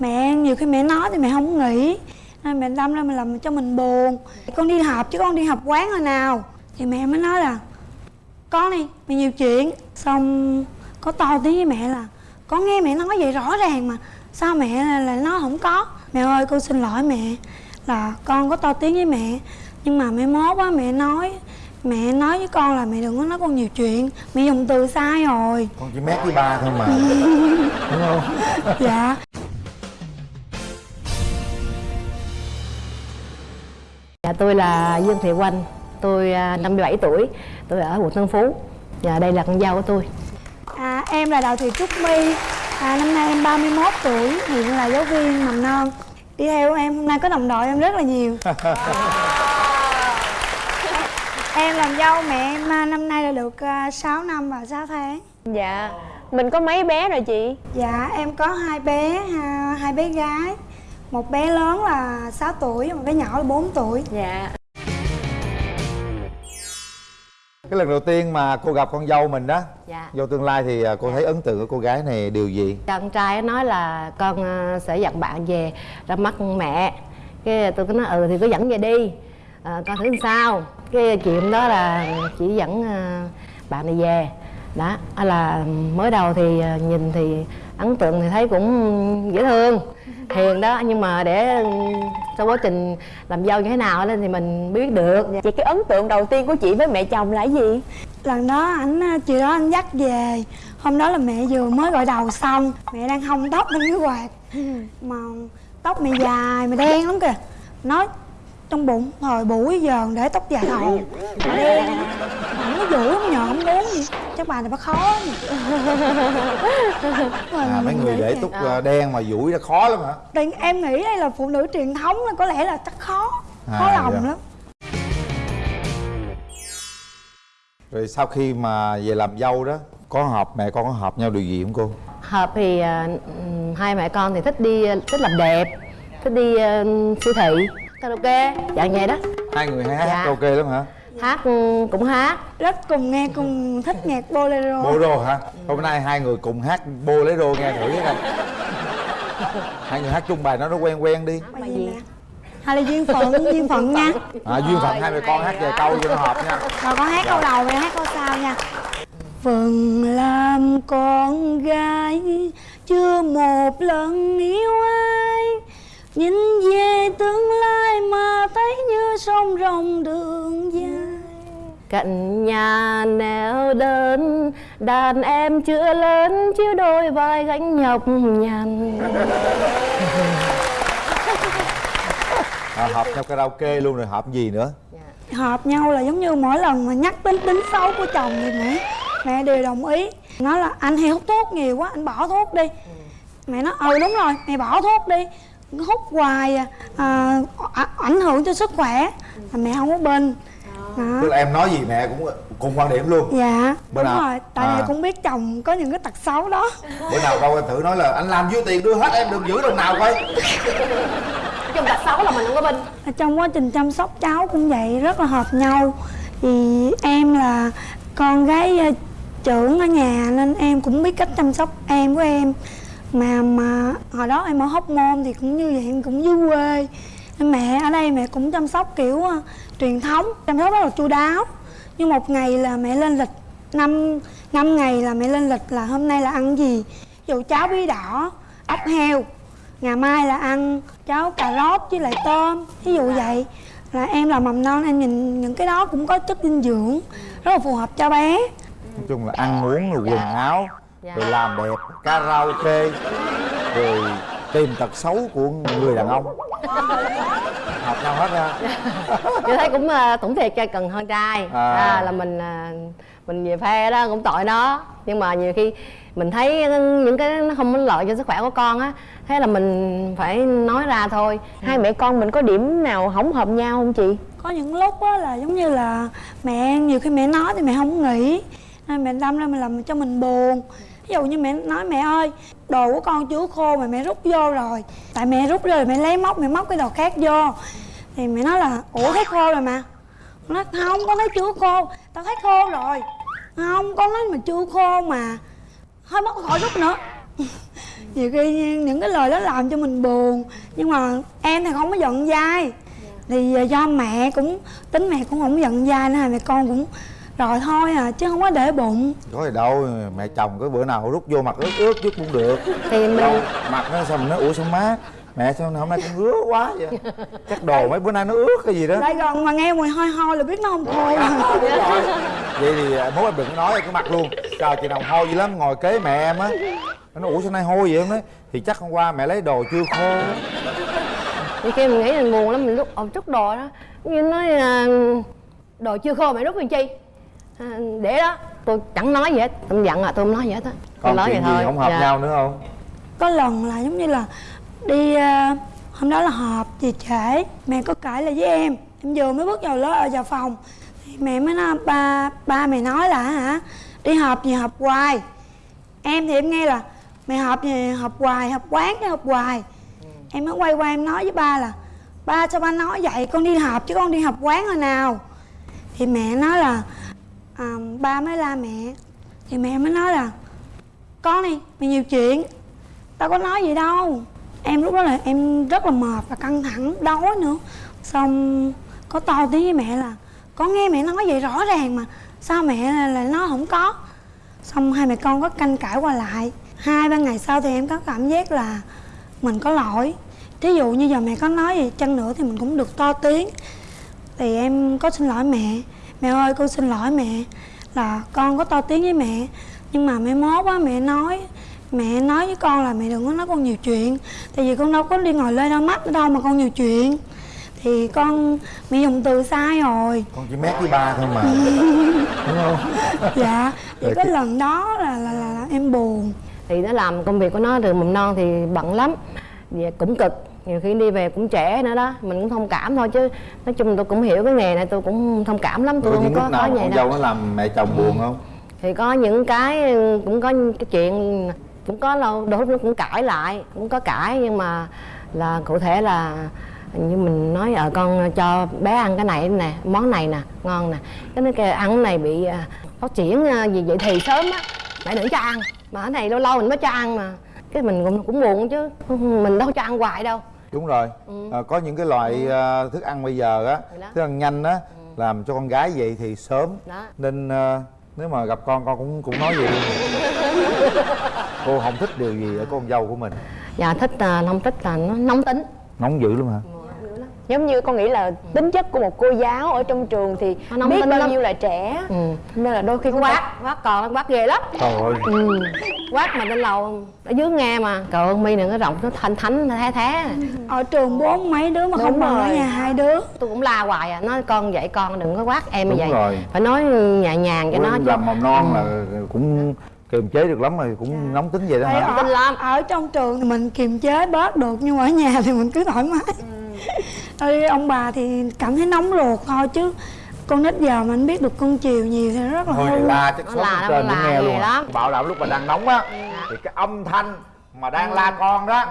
mẹ nhiều khi mẹ nói thì mẹ không nghĩ. Nên mẹ đâm ra mình làm cho mình buồn. Con đi học chứ con đi học quán hồi nào? Thì mẹ mới nói là con đi mẹ nhiều chuyện. Xong có to tiếng với mẹ là con nghe mẹ nói vậy rõ ràng mà sao mẹ lại nói không có? Mẹ ơi con xin lỗi mẹ là con có to tiếng với mẹ nhưng mà mẹ mốt á mẹ nói mẹ nói với con là mẹ đừng có nói con nhiều chuyện. Mẹ dùng từ sai rồi. Con chỉ mét với ba thôi mà. Đúng không? Dạ Dạ tôi là Dương Thị Oanh, tôi à, 57 tuổi, tôi ở quận Tân Phú. Dạ đây là con dâu của tôi. à, em là đào thị trúc my à, năm nay em 31 tuổi hiện là giáo viên mầm non đi theo em hôm nay có đồng đội em rất là nhiều em làm dâu mẹ em à, năm nay là được à, 6 năm và 6 tháng Dạ Mình có mấy bé rồi chị? dạ em có hai bé ha, hai bé gái một bé lớn là 6 tuổi một bé nhỏ là 4 tuổi Dạ cái lần đầu tiên mà cô gặp con dâu mình đó Dạ. dâu tương lai thì à, cô thấy ấn tượng của cô gái này điều gì Con trai nói là con à, sẽ dẫn bạn về ra mắt mẹ. Cái tôi có nói ừ thì cứ dẫn về đi, à, con thử làm sao. Cái chuyện đó là chỉ dẫn à, bạn này về. Đó, là mới đầu thì nhìn thì ấn tượng thì thấy cũng dễ thương hiền đó. Nhưng mà để sau quá trình làm dâu như thế nào lên thì mình biết được. Vậy cái ấn tượng đầu tiên của chị với mẹ chồng là cái gì? lần đó ảnh à, chiều đó anh dắt về. Hôm đó là mẹ vừa mới gội đầu xong. Mẹ đang hong tóc bên cái quạt. Mà tóc mẹ dài mà đen lắm kìa. Nói trong bụng thời buổi giờ để tóc dài thầu đen có vũ không nhờ không muốn gì? Chắc bà này bà khó à, mấy người để tóc à, đen mà duỗi ra khó lắm hả? Thì em nghĩ đây là phụ nữ truyền thống là có lẽ là chắc khó khó À, lòng dạ. lắm. Rồi sau khi mà về làm dâu đó có hợp mẹ con có hợp nhau điều gì không cô? Hợp thì ừm, hai mẹ con thì thích đi thích làm đẹp thích đi à, siêu thị. Karaoke dạng vậy đó. Hai người hay hát Dạ. ok lắm hả hát. Ừm, cũng hát. Rất cùng nghe cùng thích nhạc bolero. Bolero hả? Hôm nay hai người cùng hát bolero nghe thử cái coi hai người hát chung bài nó nó quen quen đi. Bài gì nè? Hay là duyên phận duyên phận nha. À, duyên phận hai mẹ con hát vài câu cho nó hợp nha. Rồi con hát câu đầu mẹ hát câu sau nha. Phần làm con gái chưa một lần yêu ai. Nhìn về tương lai mà thấy như sông rồng đường cạnh nhà neo đơn đàn em chưa lớn chiếu đôi vai gánh nhọc nhằn. À, hợp nhau karaoke luôn rồi hợp gì nữa? Hợp nhau là giống như mỗi lần mà nhắc đến tính xấu của chồng thì mẹ Mẹ đều đồng ý. Nói là anh hay hút thuốc nhiều quá anh bỏ thuốc đi. Mẹ nói ừ đúng rồi mẹ bỏ thuốc đi. Hút hoài à, à, ảnh hưởng cho sức khỏe. Mẹ không có bên đó. tức là em nói gì mẹ cũng cùng quan điểm luôn. Dạ Bữa đúng nào? rồi. Tại À. mẹ cũng biết chồng có những cái tật xấu đó. Bữa nào đâu em thử nói là anh làm nhiêu tiền đưa hết em đừng giữ đồng nào coi. Trong tật xấu là mình không có binh trong quá trình chăm sóc cháu cũng vậy rất là hợp nhau. Vì em là con gái ờ, trưởng ở nhà nên em cũng biết cách chăm sóc em của em. Mà mà hồi đó em ở hóc môn thì cũng như vậy em cũng dưới quê mẹ ở đây mẹ cũng chăm sóc kiểu ờ, truyền thống chăm sóc rất là chu đáo. Nhưng một ngày là mẹ lên lịch năm năm ngày là mẹ lên lịch là hôm nay là ăn gì? Ví dụ cháo bí đỏ ốc heo ngày mai là ăn cháo cà rốt với lại tôm ví dụ vậy. Là em là mầm non em nhìn những cái đó cũng có chất dinh dưỡng rất là phù hợp cho bé. Nói chung là ăn uống rồi quần áo Dạ. rồi làm đẹp karaoke rồi tìm tật xấu của người đàn ông hợp nhau hết nha tôi thấy cũng cũng thiệt cho cần hơn trai À. à. là mình à, mình về phe đó cũng tội nó nhưng mà nhiều khi mình thấy những cái nó không có lợi cho sức khỏe của con á thế là mình phải nói ra thôi Hai mẹ con mình có điểm nào không hợp nhau không chị? có những lúc á là giống như là mẹ nhiều khi mẹ nói thì mẹ không nghĩ nên mẹ đâm ra mình làm cho mình buồn ví dụ như mẹ nói, mẹ ơi, đồ của con chưa khô mà mẹ rút vô rồi. Tại mẹ rút rồi mẹ lấy móc, mẹ móc cái đồ khác vô. Thì mẹ nói là, ủa, thấy khô rồi mà. Nó không, con thấy chưa khô. Tao thấy khô rồi. Không, con nói mà chưa khô mà. Thôi mất khỏi rút nữa. Nhiều khi những cái lời đó làm cho mình buồn, nhưng mà em thì không có giận dai. Thì ờ, do mẹ cũng, tính mẹ cũng không giận dai nên là mẹ con cũng rồi thôi à chứ không có để bụng. Có gì đâu mẹ chồng cái bữa nào rút vô mặt ướt ướt chút cũng được. Thì mình đâu mặt nó sao mình nói ủa sao mát mẹ sao hôm nay con ngứa quá vậy? Chắc đồ mấy bữa nay nó ướt cái gì đó. Lại gần mà nghe mùi hôi hôi là biết nó không thôi Đúng rồi. vậy thì à, mốt em đừng có nói cái mặt luôn. Trời chị nào hôi dữ lắm ngồi kế mẹ em á. Nó ủa sao nay hôi vậy em nói? Thì chắc hôm qua mẹ lấy đồ chưa khô. Thì khi mình nghĩ mình buồn lắm mình lúc ổng chút đồ đó. Như nói à, đồ chưa khô mày rút làm chi? à, để đó. Tôi chẳng nói gì hết. Tôi giận à tôi không nói gì hết á. Tôi còn nói chuyện vậy gì thôi. không hợp Dạ. nhau nữa không? Có lần là giống như là đi à, hôm đó là họp về trễ. Mẹ có cãi lại với em. Em vừa mới bước vào lớp ở vào phòng. Thì mẹ mới nói ba ba mày nói là hả? Đi họp gì họp hoài. Em thì em nghe là mày họp gì họp hoài họp quán cái họp hoài. Em mới quay qua em nói với ba là ba sao ba nói vậy? Con đi họp chứ con đi họp quán hồi nào? Thì mẹ nói là à, ba mới la mẹ. Thì mẹ mới nói là con đi mày nhiều chuyện. Tao có nói gì đâu. Em lúc đó là em rất là mệt và căng thẳng đói nữa. Xong có to tiếng với mẹ là con nghe mẹ nói vậy rõ ràng mà sao mẹ lại lại nói không có? Xong hai mẹ con có canh cãi qua lại. Hai ba ngày sau thì em có cảm giác là mình có lỗi. Thí dụ như giờ mẹ có nói gì chăng nữa thì mình cũng được to tiếng. Thì em có xin lỗi mẹ mẹ ơi con xin lỗi mẹ. Là con có to tiếng với mẹ. Nhưng mà mẹ mốt á mẹ nói mẹ nói với con là mẹ đừng có nói con nhiều chuyện. Tại vì con đâu có đi ngồi lê đau mắt ở đâu mà con nhiều chuyện. Thì con mẹ dùng từ sai rồi. Con chỉ mét với ba thôi mà. Đúng không? Dạ. Thì cái cái- lần đó là, là, là, là em buồn. Thì nó làm công việc của nó từ mầm non thì bận lắm. Vậy cũng cực nhiều khi đi về cũng trễ nữa đó mình cũng thông cảm thôi chứ. Nói chung tôi cũng hiểu cái nghề này tôi cũng thông cảm lắm tôi có không có có vậy con đâu. dâu nó làm mẹ chồng buồn không? Thì có những cái cũng có cái chuyện cũng có lâu đôi lúc nó cũng cãi lại cũng có cãi nhưng mà là cụ thể là như mình nói ở con cho bé ăn cái này nè món này nè ngon nè. Cái nó kêu ăn này bị à, phát triển à, gì vậy thì sớm á mẹ đừng cho ăn. Mà cái này lâu lâu mình mới cho ăn mà cái mình cũng cũng buồn chứ. Mình đâu cho ăn hoài đâu. Đúng rồi. À, có những cái loại à, thức ăn bây giờ á thức ăn nhanh á làm cho con gái vậy thì sớm. Đó. Nên à, nếu mà gặp con con cũng cũng nói vậy. Luôn cô không thích điều gì ở con dâu của mình. Và thích à, không thích là nó nóng tính. Nóng dữ lắm hả giống như con nghĩ là tính chất của một cô giáo ở trong trường thì Nó nóng biết tính bao lắm. nhiêu là trẻ. Ừ. nên là đôi khi cũng quát quát còn nó quát ghê lắm. Trời ơi. Ừ. quát mà lên lầu ở dưới nghe mà. Trời ơi mi đừng có rộng nó thanh thánh thế thế. Ở trường bốn mấy đứa mà không Đúng bằng ở nhà hai đứa. Tôi cũng la hoài à nói con dạy con đừng có quát em như vậy. rồi. phải nói nhẹ nhàng cho nó chứ. làm mầm non là cũng kiềm chế được lắm rồi cũng nóng tính vậy đó Tại hả? ở, lắm. ở trong trường thì mình kiềm chế bớt được nhưng mà ở nhà thì mình cứ thoải mái Ơi, ông bà thì cảm thấy nóng ruột thôi chứ. Con nít giờ mà anh biết được con chiều nhiều thì rất là hư. thì la chắc Nó số la trên nó cũng nghe luôn à. lắm. bảo đảm lúc mà đang nóng á thì cái âm thanh mà đang la con đó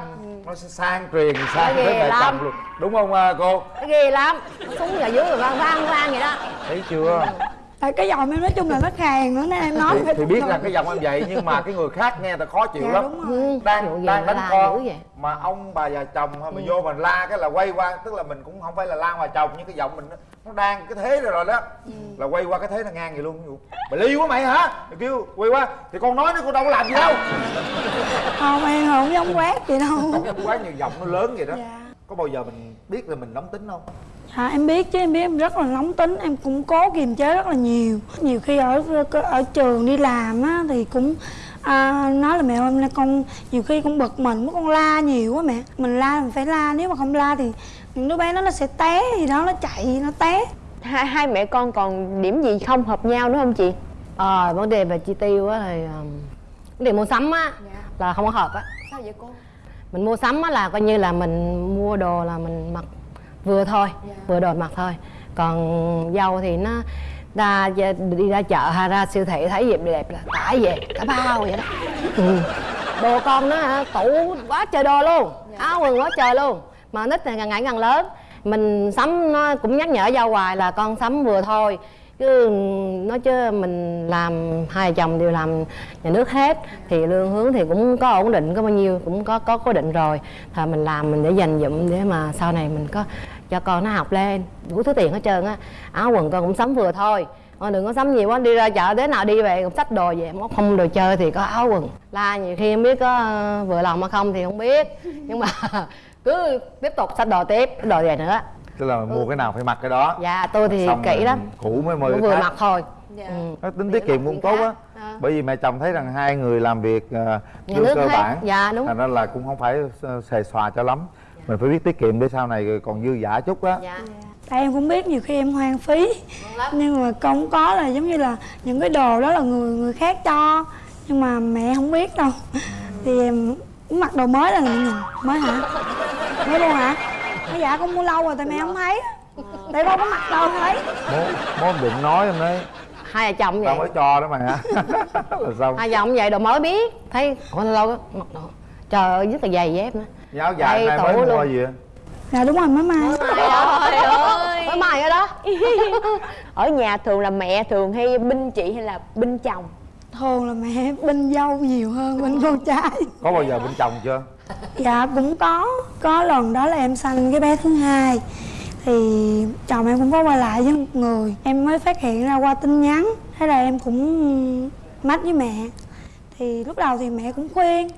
nó sẽ sang truyền sang tới mẹ chồng luôn. Đúng không à, cô? Nó ghê lắm. Nó xuống ở dưới rồi vang vang vang vậy đó. Thấy chưa tại cái giọng em nói chung là nó khàn nữa nên em nói thì, phải thì biết là cái giọng em vậy nhưng mà cái người khác nghe ta khó chịu Dạ, lắm. đúng rồi. Ừ, đang gì đang mà đánh con mà ông bà già chồng hay mà vô mình la cái là quay qua tức là mình cũng không phải là la ngoài chồng nhưng cái giọng mình nó, nó đang cái thế rồi rồi đó. Là quay qua cái thế là ngang vậy luôn. Dụ, mày ly quá mày hả? Mày kêu quay qua. Thì con nói nó con đâu có làm gì đâu. Không em không giống quát vậy đâu. Không em quá nhiều giọng nó lớn vậy đó. Dạ. có bao giờ mình biết là mình nóng tính không dạ em biết chứ em biết em rất là nóng tính em cũng cố kiềm chế rất là nhiều. Nhiều khi ở ở trường đi làm á thì cũng à, nói là mẹ ơi hôm nay con nhiều khi con bực mình con la nhiều quá mẹ. Mình la mình phải la nếu mà không la thì những đứa bé đó nó sẽ té gì đó nó chạy nó té. Hai, hai mẹ con còn điểm gì không hợp nhau nữa không chị? Ờ vấn đề về chi tiêu á thì um, vấn đề mua sắm á là không có hợp á. Sao vậy cô? Mình mua sắm á là coi như là mình mua đồ là mình mặc vừa thôi vừa đồ mặc thôi. Còn dâu thì nó ra đi ra chợ hay ra siêu thị thấy gì đẹp là tải về cả bao vậy đó. Ừ. đồ con nó hả tủ quá trời đồ luôn áo quần quá trời luôn. Mà nít thì càng ngày càng lớn. Mình sắm nó cũng nhắc nhở dâu hoài là con sắm vừa thôi. Chứ nói chứ mình làm hai chồng đều làm nhà nước hết thì lương hướng thì cũng có ổn định có bao nhiêu cũng có có cố định rồi. Thì mình làm mình để dành dụm để mà sau này mình có cho con nó học lên đủ thứ tiền hết trơn á. Áo quần con cũng sắm vừa thôi. Con đừng có sắm nhiều quá đi ra chợ thế nào đi về cũng xách đồ về móc không đồ chơi thì có áo quần. La nhiều khi không biết có ờ, vừa lòng hay không thì không biết. Nhưng mà cứ tiếp tục xách đồ tiếp đồ về nữa. Tức là mua cái nào phải mặc cái đó. Dạ tôi thì Xong kỹ lắm. cũ mới cái vừa khác. mặc thôi. Dạ. ừ. nó tính tiết kiệm cũng tốt á. À. bởi vì mẹ chồng thấy rằng hai người làm việc uh, Nhà lương nước cơ hết. bản. Dạ, đúng. thành ra là cũng không phải ờ, xề xòa cho lắm mình phải biết tiết kiệm để sau này còn dư giả chút á. Dạ. Tại em cũng biết nhiều khi em hoang phí. Nhưng mà không có là giống như là những cái đồ đó là người người khác cho. Nhưng mà mẹ không biết đâu. Thì em mặc đồ mới là nhìn mới hả? Mới luôn hả? Nói dạ con mua lâu rồi tại mẹ không thấy. Tại con có mặc đâu thấy. Mốt mốt đừng nói em đấy. Hai vợ chồng tao vậy. mới cho đó mà là xong hai vợ chồng vậy đồ mới biết. Thấy con lâu lâu mặc đồ. Trời ơi rất là dày dép nữa giáo dài Đây, nay mới mua luôn. gì dạ đúng rồi mới mai. Trời ơi. Mới mày ở đó. Ở nhà thường là mẹ thường hay binh chị hay là binh chồng? Thường là mẹ bên dâu nhiều hơn bên con trai. Có bao giờ bên chồng chưa? Dạ cũng có. Có lần đó là em sanh cái bé thứ hai. Thì chồng em cũng có quay lại với một người. Em mới phát hiện ra qua tin nhắn. Thế là em cũng mách với mẹ. Thì lúc đầu thì mẹ cũng khuyên.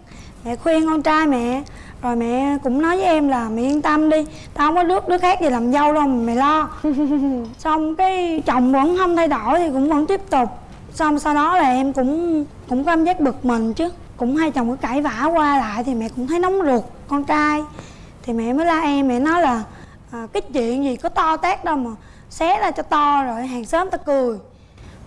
Mẹ khuyên con trai mẹ rồi mẹ cũng nói với em là mẹ yên tâm đi tao không có đứa đứa khác gì làm dâu đâu mà mày lo. Xong cái chồng vẫn không thay đổi thì cũng vẫn tiếp tục. Xong sau đó là em cũng cũng có cảm giác bực mình chứ. Cũng hai chồng cứ cãi vã qua lại thì mẹ cũng thấy nóng ruột con trai. Thì mẹ mới la em mẹ nói là à, cái chuyện gì có to tát đâu mà xé ra cho to rồi hàng xóm ta cười.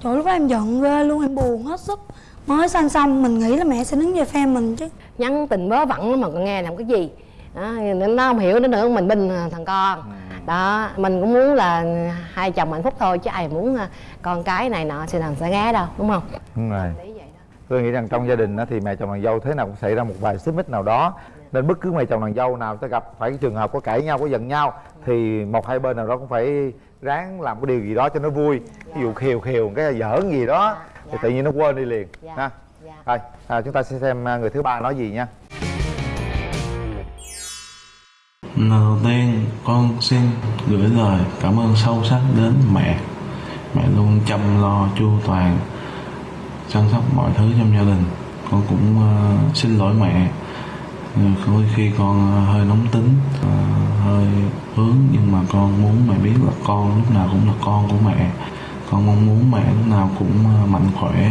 Trời lúc đó em giận ghê luôn em buồn hết sức mới sanh xong mình nghĩ là mẹ sẽ đứng về phe mình chứ. Nhắn tình vớ vẩn lắm mà con nghe làm cái gì. Đó, nó không hiểu nữa nữa mình binh thằng con. Đó mình cũng muốn là hai chồng hạnh phúc thôi chứ ai muốn à, con cái này nọ sẽ làm sẽ ghé đâu đúng không? Đúng rồi. Lý vậy đó. Tôi nghĩ rằng trong gia đình đó thì mẹ chồng nàng dâu thế nào cũng xảy ra một vài xích mích nào đó. Nên bất cứ mẹ chồng nàng dâu nào ta gặp phải cái trường hợp có cãi nhau có giận nhau thì một hai bên nào đó cũng phải ráng làm cái điều gì đó cho nó vui. Ví dụ khều khều cái giỡn gì đó thì Dạ. tự nhiên nó quên đi liền. Dạ. ha? Dạ. thôi à, chúng ta sẽ xem à, người thứ ba nói gì nha. Lần đầu tiên con xin gửi lời cảm ơn sâu sắc đến mẹ. Mẹ luôn chăm lo chu toàn Chăm sóc mọi thứ trong gia đình. Con cũng ờ, xin lỗi mẹ. Ừ, Đôi khi con hơi nóng tính ờ, Hơi hướng Nhưng mà con muốn mẹ biết là con lúc nào cũng là con của mẹ con mong muốn mẹ lúc nào cũng ờ, mạnh khỏe.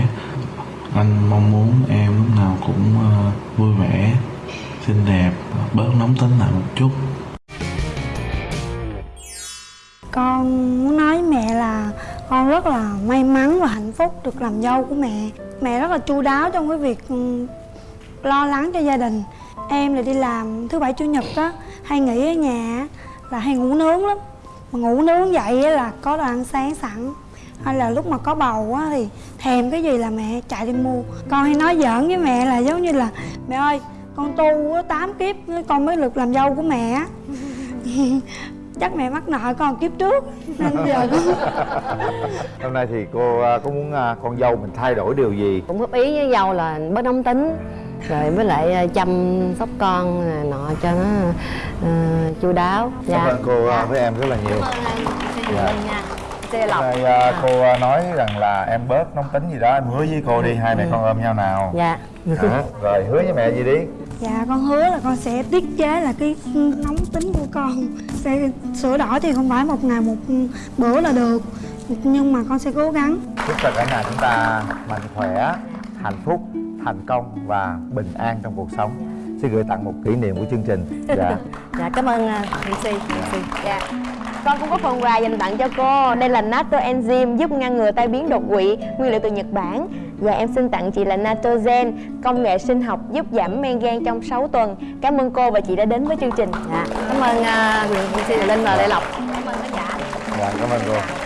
Anh mong muốn em lúc nào cũng ờ, vui vẻ, xinh đẹp, bớt nóng tính lại một chút. Con muốn nói với mẹ là con rất là may mắn và hạnh phúc được làm dâu của mẹ. Mẹ rất là chu đáo trong cái việc ừ, lo lắng cho gia đình. Em là đi làm thứ bảy, chủ nhật á, hay nghỉ ở nhà là hay ngủ nướng lắm. Mà ngủ nướng vậy là có đồ ăn sáng sẵn hay là lúc mà có bầu á thì thèm cái gì là mẹ chạy đi mua. Con hay nói giỡn với mẹ là giống như là mẹ ơi con tu á, tám kiếp con mới được làm dâu của mẹ á. Chắc mẹ mắc nợ con kiếp trước. Nên giờ con hôm nay thì cô à, có muốn à, con dâu mình thay đổi điều gì? Cũng góp ý với dâu là bớt nóng tính rồi với lại à, chăm sóc con nọ cho nó ờ, chu đáo. Cảm ơn cô à, với em rất là nhiều. Dạ. Xe Hôm lọc. nay à, cô à, nói rằng là em bớt nóng tính gì đó em hứa với cô đi hai mẹ con ôm nhau nào. Dạ. Đó, rồi hứa với mẹ gì đi? Dạ con hứa là con sẽ tiết chế là cái nóng tính của con. Sẽ sửa đổi thì không phải một ngày một bữa là được. Nhưng mà con sẽ cố gắng. Chúc cho cả nhà chúng ta mạnh khỏe hạnh phúc thành công và bình an trong cuộc sống. Xin gửi tặng một kỷ niệm của chương trình. Dạ. Dạ cảm ơn uh, MC MC Dạ. Con cũng có phần quà dành tặng cho cô. Đây là Natto Enzyme giúp ngăn ngừa tai biến đột quỵ, nguyên liệu từ Nhật Bản. Và em xin tặng chị là Natogen, công nghệ sinh học giúp giảm men gan trong 6 tuần. Cảm ơn cô và chị đã đến với chương trình. dạ cảm ơn uh, MC Linh và Lê Lộc cảm ơn khán giả dạ cảm ơn cô